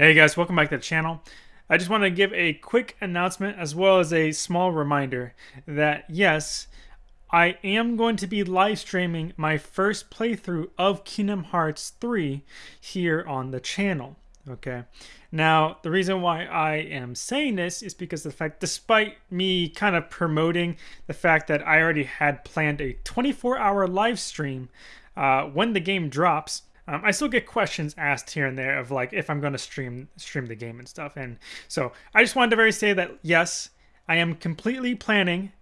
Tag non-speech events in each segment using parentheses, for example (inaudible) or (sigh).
Hey guys, welcome back to the channel. I just want to give a quick announcement as well as a small reminder that yes, I am going to be live streaming my first playthrough of Kingdom Hearts 3 here on the channel. Okay. Now, the reason why I am saying this is because the fact, despite me kind of promoting the fact that I already had planned a 24 hour live stream uh, when the game drops, um, I still get questions asked here and there of like if I'm going to stream stream the game and stuff. And so I just wanted to very say that yes, I am completely planning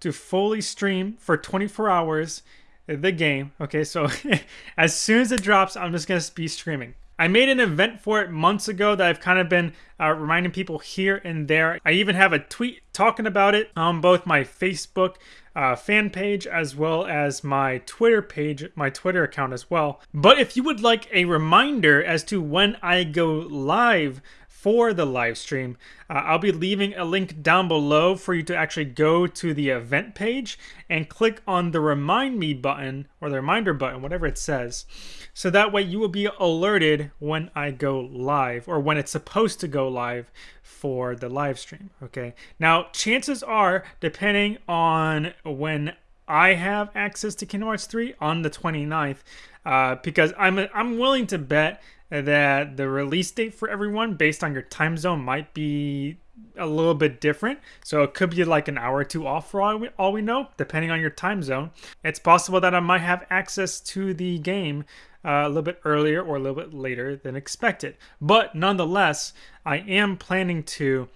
to fully stream for 24 hours the game. Okay, so (laughs) as soon as it drops, I'm just going to be streaming. I made an event for it months ago that I've kind of been uh, reminding people here and there. I even have a tweet talking about it on both my Facebook uh, fan page as well as my Twitter page, my Twitter account as well. But if you would like a reminder as to when I go live for the live stream. Uh, I'll be leaving a link down below for you to actually go to the event page and click on the remind me button or the reminder button, whatever it says. So that way you will be alerted when I go live or when it's supposed to go live for the live stream. Okay. Now, chances are, depending on when I have access to Kingdom Hearts 3 on the 29th, uh, because I'm I'm willing to bet that the release date for everyone based on your time zone might be a little bit different. So it could be like an hour or two off for all we, all we know, depending on your time zone. It's possible that I might have access to the game uh, a little bit earlier or a little bit later than expected. But nonetheless, I am planning to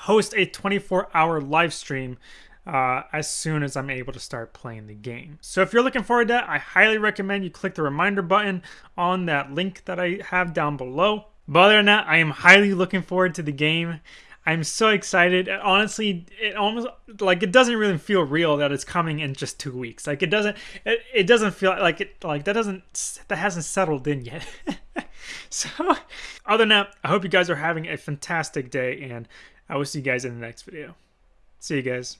host a 24 hour live stream uh, as soon as I'm able to start playing the game. So if you're looking forward to that, I highly recommend you click the reminder button on that link that I have down below. But other than that, I am highly looking forward to the game. I'm so excited. Honestly, it almost like it doesn't really feel real that it's coming in just two weeks. Like it doesn't, it, it doesn't feel like it like that doesn't that hasn't settled in yet. (laughs) so, other than that, I hope you guys are having a fantastic day, and I will see you guys in the next video. See you guys.